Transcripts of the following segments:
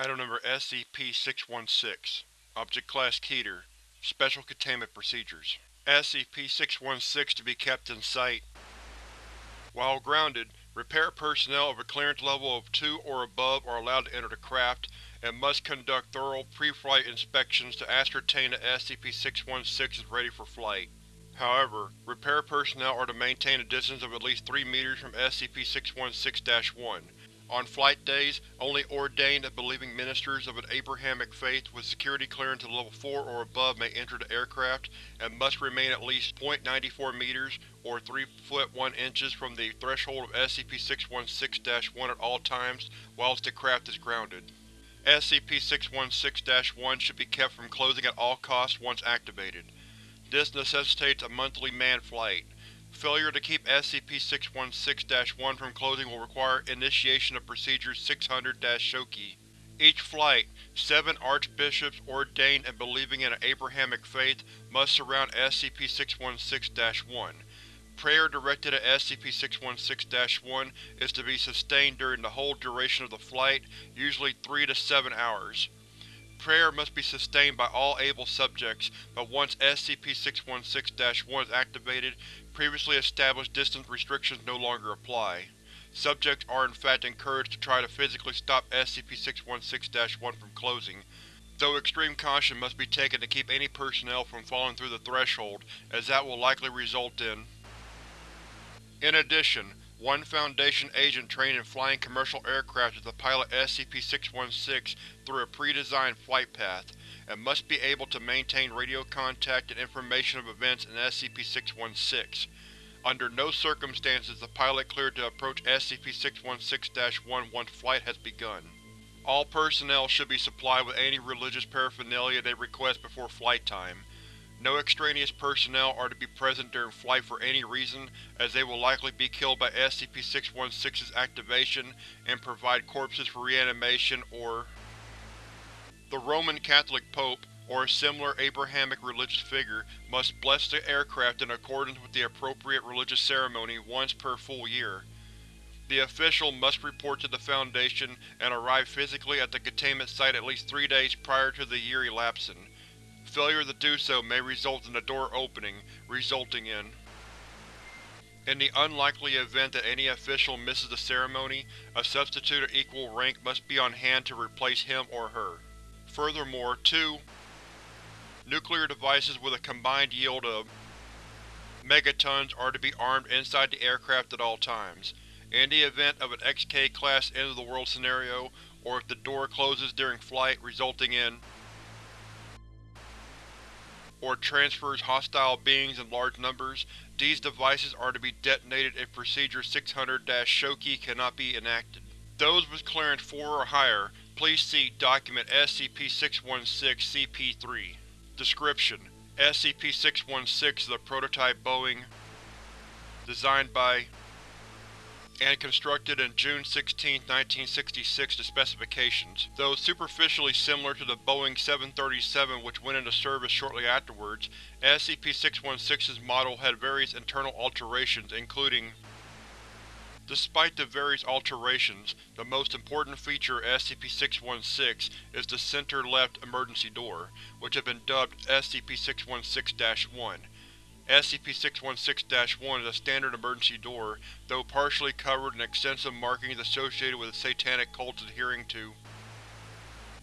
Item Number SCP-616 Object Class Keter Special Containment Procedures SCP-616 to be kept in sight. While grounded, repair personnel of a clearance level of 2 or above are allowed to enter the craft, and must conduct thorough pre-flight inspections to ascertain that SCP-616 is ready for flight. However, repair personnel are to maintain a distance of at least 3 meters from SCP-616-1. On flight days, only ordained and believing ministers of an Abrahamic faith with security clearance of Level 4 or above may enter the aircraft, and must remain at least .94 meters or 3 foot 1 inches from the threshold of SCP-616-1 at all times whilst the craft is grounded. SCP-616-1 should be kept from closing at all costs once activated. This necessitates a monthly manned flight. Failure to keep SCP-616-1 from closing will require initiation of Procedure 600-Shoki. Each flight, seven archbishops ordained and believing in an Abrahamic faith must surround SCP-616-1. Prayer directed at SCP-616-1 is to be sustained during the whole duration of the flight, usually 3 to 7 hours. Prayer must be sustained by all able subjects, but once SCP-616-1 is activated, previously established distance restrictions no longer apply. Subjects are in fact encouraged to try to physically stop SCP-616-1 from closing, though extreme caution must be taken to keep any personnel from falling through the threshold, as that will likely result in In addition, one Foundation agent trained in flying commercial aircraft is to pilot SCP-616 through a pre-designed flight path, and must be able to maintain radio contact and information of events in SCP-616. Under no circumstances is the pilot cleared to approach SCP-616-1 once flight has begun. All personnel should be supplied with any religious paraphernalia they request before flight time. No extraneous personnel are to be present during flight for any reason, as they will likely be killed by SCP-616's activation and provide corpses for reanimation or The Roman Catholic Pope, or a similar Abrahamic religious figure, must bless the aircraft in accordance with the appropriate religious ceremony once per full year. The official must report to the Foundation and arrive physically at the containment site at least three days prior to the year elapsing. Failure to do so may result in the door opening, resulting in In the unlikely event that any official misses the ceremony, a substitute of equal rank must be on hand to replace him or her. Furthermore, two nuclear devices with a combined yield of megatons are to be armed inside the aircraft at all times. In the event of an XK-class end-of-the-world scenario, or if the door closes during flight resulting in or transfers hostile beings in large numbers, these devices are to be detonated if Procedure 600-Shoki cannot be enacted. Those with clearance 4 or higher, please see Document SCP-616-CP3. Description: SCP-616 is a prototype Boeing designed by and constructed in June 16, 1966 to specifications. Though superficially similar to the Boeing 737 which went into service shortly afterwards, SCP-616's model had various internal alterations including Despite the various alterations, the most important feature of SCP-616 is the center-left emergency door, which has been dubbed SCP-616-1. SCP-616-1 is a standard emergency door, though partially covered in extensive markings associated with satanic cults adhering to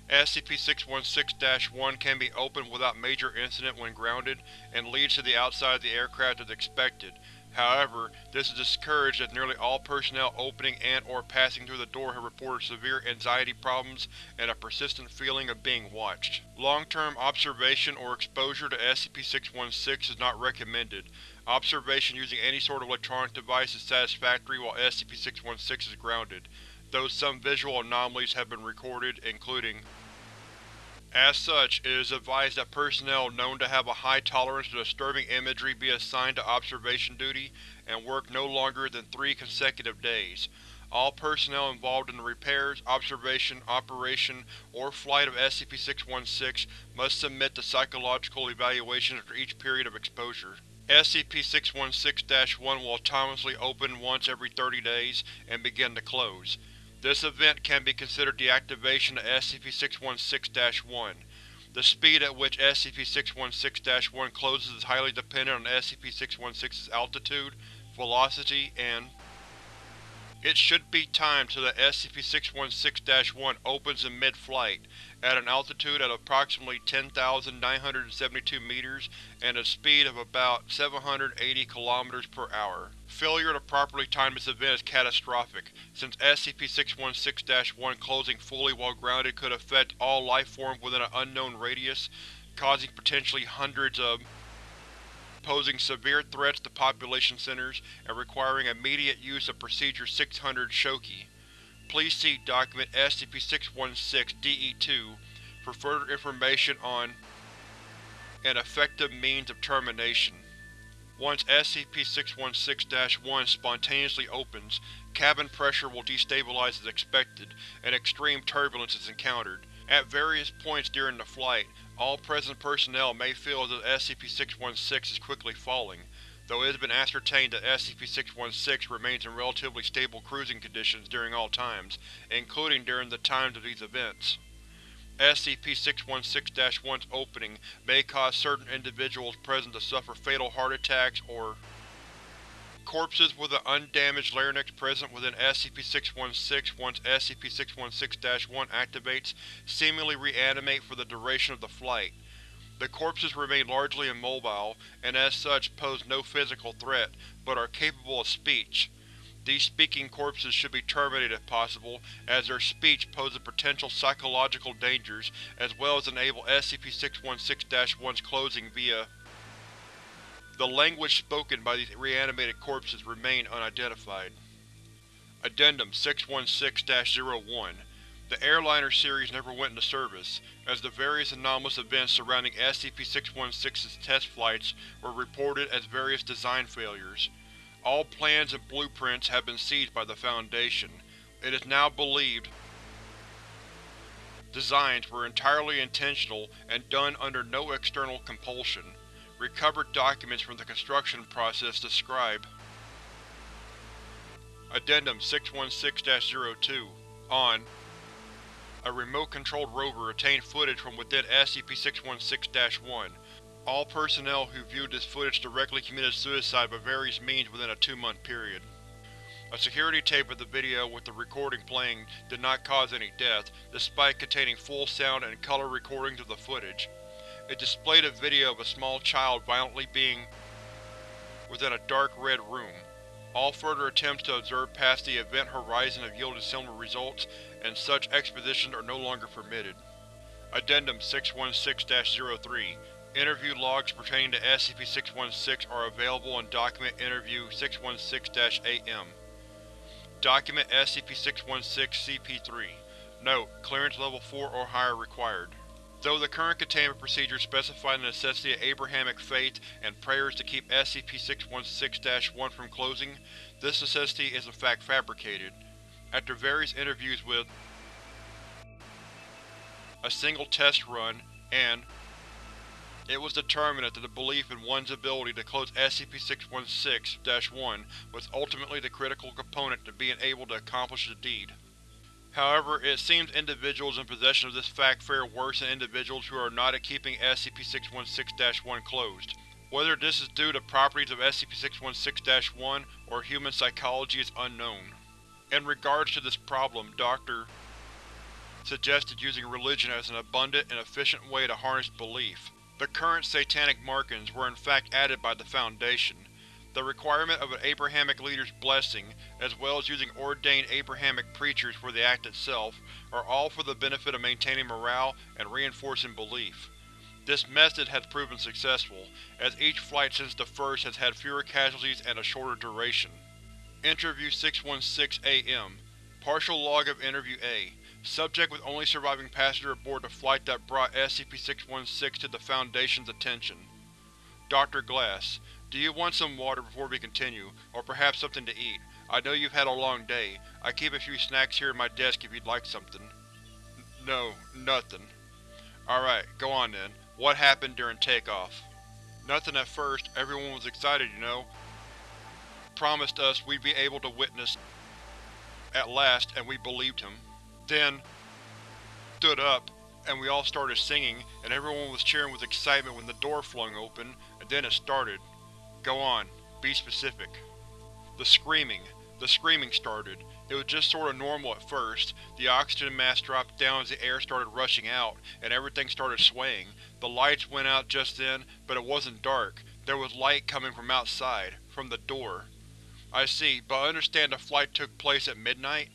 SCP-616-1 can be opened without major incident when grounded, and leads to the outside of the aircraft as expected. However, this is discouraged as nearly all personnel opening and or passing through the door have reported severe anxiety problems and a persistent feeling of being watched. Long-term observation or exposure to SCP-616 is not recommended. Observation using any sort of electronic device is satisfactory while SCP-616 is grounded, though some visual anomalies have been recorded, including as such, it is advised that personnel known to have a high tolerance to disturbing imagery be assigned to observation duty, and work no longer than three consecutive days. All personnel involved in the repairs, observation, operation, or flight of SCP-616 must submit to psychological evaluations after each period of exposure. SCP-616-1 will autonomously open once every 30 days, and begin to close. This event can be considered the activation of SCP-616-1. The speed at which SCP-616-1 closes is highly dependent on SCP-616's altitude, velocity, and it should be timed so that SCP-616-1 opens in mid-flight, at an altitude of approximately 10,972 meters and a speed of about 780 km per hour. Failure to properly time this event is catastrophic, since SCP-616-1 closing fully while grounded could affect all life forms within an unknown radius, causing potentially hundreds of posing severe threats to population centers and requiring immediate use of Procedure 600 Shoki. Please see Document SCP-616-DE2 for further information on an effective means of termination. Once SCP-616-1 spontaneously opens, cabin pressure will destabilize as expected, and extreme turbulence is encountered. At various points during the flight, all present personnel may feel as if SCP-616 is quickly falling, though it has been ascertained that SCP-616 remains in relatively stable cruising conditions during all times, including during the times of these events. SCP-616-1's opening may cause certain individuals present to suffer fatal heart attacks or Corpses with an undamaged larynx present within SCP-616 once SCP-616-1 activates seemingly reanimate for the duration of the flight. The corpses remain largely immobile, and as such pose no physical threat, but are capable of speech. These speaking corpses should be terminated if possible, as their speech poses potential psychological dangers, as well as enable SCP-616-1's closing via the language spoken by these reanimated corpses remain unidentified. Addendum 616-01 The Airliner series never went into service, as the various anomalous events surrounding SCP-616's test flights were reported as various design failures. All plans and blueprints have been seized by the Foundation. It is now believed designs were entirely intentional and done under no external compulsion. Recovered documents from the construction process describe Addendum 616-02 On A remote-controlled rover obtained footage from within SCP-616-1. All personnel who viewed this footage directly committed suicide by various means within a two-month period. A security tape of the video with the recording playing did not cause any death, despite containing full sound and color recordings of the footage. It displayed a video of a small child violently being within a dark red room. All further attempts to observe past the event horizon have yielded similar results, and such expeditions are no longer permitted. Addendum 616-03 Interview logs pertaining to SCP-616 are available in Document Interview 616-AM. Document SCP-616-CP3 Note: Clearance Level 4 or higher required. Though the current containment procedures specify the necessity of Abrahamic faith and prayers to keep SCP-616-1 from closing, this necessity is in fact fabricated. After various interviews with a single test run, and it was determined that the belief in one's ability to close SCP-616-1 was ultimately the critical component to being able to accomplish the deed. However, it seems individuals in possession of this fact fare worse than individuals who are not at keeping SCP-616-1 closed. Whether this is due to properties of SCP-616-1 or human psychology is unknown. In regards to this problem, Dr. suggested using religion as an abundant and efficient way to harness belief. The current satanic markings were in fact added by the Foundation. The requirement of an Abrahamic leader's blessing, as well as using ordained Abrahamic preachers for the act itself, are all for the benefit of maintaining morale and reinforcing belief. This method has proven successful, as each flight since the first has had fewer casualties and a shorter duration. Interview 616-AM Partial log of Interview A Subject with only surviving passenger aboard the flight that brought SCP-616 to the Foundation's attention. Dr. Glass do you want some water before we continue, or perhaps something to eat? I know you've had a long day. I keep a few snacks here at my desk if you'd like something. N no, nothing. Alright, go on then. What happened during takeoff? Nothing at first, everyone was excited, you know. Promised us we'd be able to witness at last, and we believed him. Then, stood up, and we all started singing, and everyone was cheering with excitement when the door flung open, and then it started. Go on, be specific. The screaming. The screaming started. It was just sorta normal at first. The oxygen mask dropped down as the air started rushing out, and everything started swaying. The lights went out just then, but it wasn't dark. There was light coming from outside, from the door. I see, but I understand the flight took place at midnight?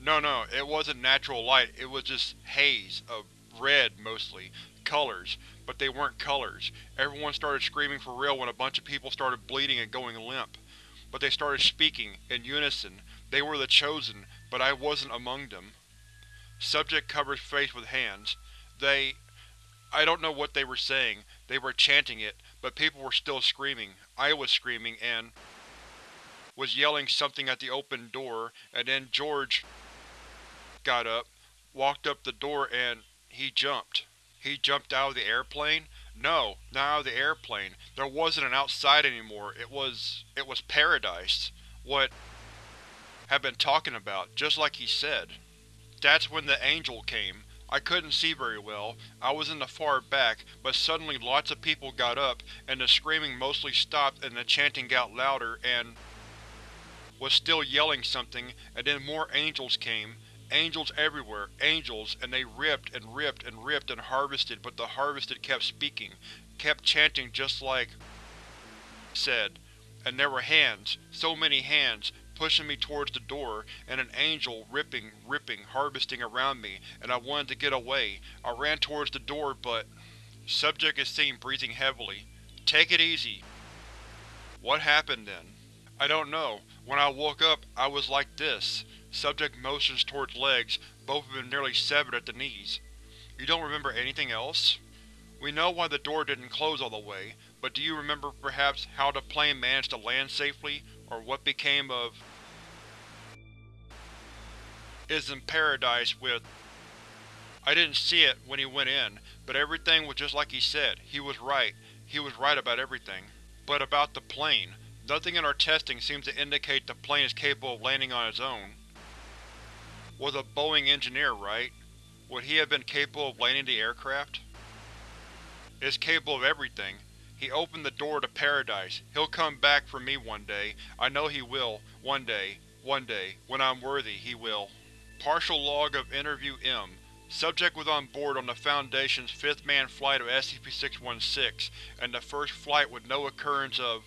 No, no, it wasn't natural light, it was just haze, of red, mostly, colors, but they weren't colors. Everyone started screaming for real when a bunch of people started bleeding and going limp. But they started speaking, in unison. They were the Chosen, but I wasn't among them. Subject covers face with hands. They… I don't know what they were saying. They were chanting it, but people were still screaming. I was screaming, and was yelling something at the open door, and then George got up, walked up the door, and he jumped. He jumped out of the airplane? No, not out of the airplane. There wasn't an outside anymore. It was… it was paradise. What had been talking about, just like he said. That's when the angel came. I couldn't see very well, I was in the far back, but suddenly lots of people got up, and the screaming mostly stopped and the chanting got louder, and was still yelling something, and then more angels came. Angels everywhere, angels, and they ripped and ripped and ripped and harvested, but the harvested kept speaking, kept chanting just like said. And there were hands, so many hands, pushing me towards the door, and an angel ripping, ripping, harvesting around me, and I wanted to get away. I ran towards the door, but… Subject is seen breathing heavily. Take it easy. What happened then? I don't know. When I woke up, I was like this. Subject motions towards legs, both of them nearly severed at the knees. You don't remember anything else? We know why the door didn't close all the way, but do you remember perhaps how the plane managed to land safely, or what became of is in paradise with I didn't see it when he went in, but everything was just like he said. He was right. He was right about everything. But about the plane, nothing in our testing seems to indicate the plane is capable of landing on its own. Was a Boeing engineer, right? Would he have been capable of landing the aircraft? Is capable of everything. He opened the door to paradise. He'll come back for me one day. I know he will. One day. One day. When I'm worthy, he will. Partial log of Interview M. Subject was on board on the Foundation's fifth manned flight of SCP-616, and the first flight with no occurrence of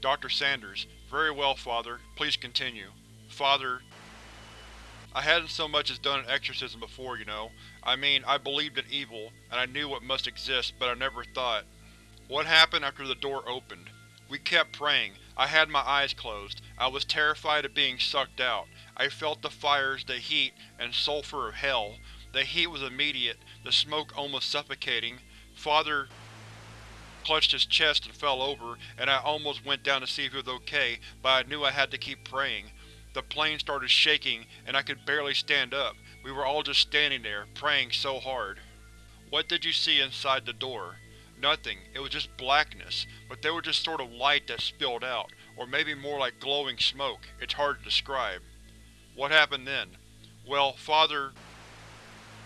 Dr. Sanders. Very well, Father. Please continue. Father, I hadn't so much as done an exorcism before, you know. I mean, I believed in evil, and I knew what must exist, but I never thought. What happened after the door opened? We kept praying. I had my eyes closed. I was terrified of being sucked out. I felt the fires, the heat, and sulfur of hell. The heat was immediate, the smoke almost suffocating. Father clutched his chest and fell over, and I almost went down to see if he was okay, but I knew I had to keep praying. The plane started shaking, and I could barely stand up. We were all just standing there, praying so hard. What did you see inside the door? Nothing, it was just blackness, but there was just sort of light that spilled out, or maybe more like glowing smoke, it's hard to describe. What happened then? Well, Father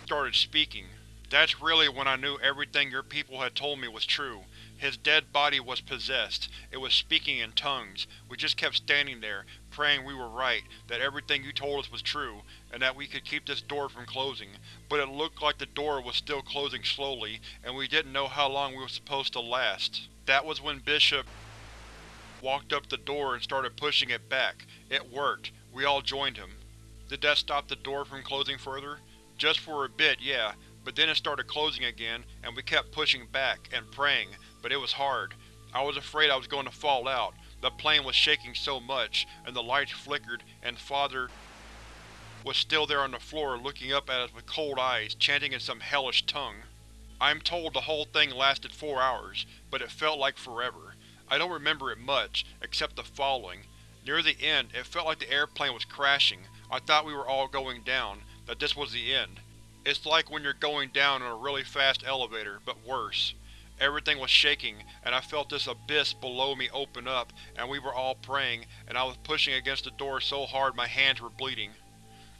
started speaking. That's really when I knew everything your people had told me was true. His dead body was possessed. It was speaking in tongues. We just kept standing there, praying we were right, that everything you told us was true, and that we could keep this door from closing. But it looked like the door was still closing slowly, and we didn't know how long we were supposed to last. That was when Bishop walked up the door and started pushing it back. It worked. We all joined him. Did that stop the door from closing further? Just for a bit, yeah, but then it started closing again, and we kept pushing back, and praying, but it was hard. I was afraid I was going to fall out. The plane was shaking so much, and the lights flickered, and Father was still there on the floor looking up at us with cold eyes, chanting in some hellish tongue. I'm told the whole thing lasted four hours, but it felt like forever. I don't remember it much, except the following. Near the end, it felt like the airplane was crashing. I thought we were all going down, that this was the end. It's like when you're going down in a really fast elevator, but worse. Everything was shaking, and I felt this abyss below me open up, and we were all praying, and I was pushing against the door so hard my hands were bleeding.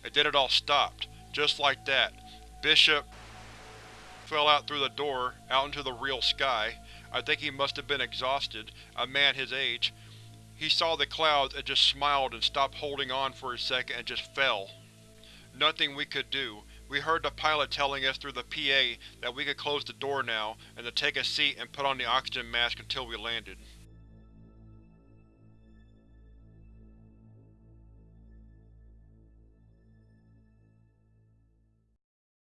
And then it all stopped. Just like that. Bishop fell out through the door, out into the real sky. I think he must have been exhausted, a man his age. He saw the clouds and just smiled and stopped holding on for a second and just fell. Nothing we could do. We heard the pilot telling us through the PA that we could close the door now, and to take a seat and put on the oxygen mask until we landed.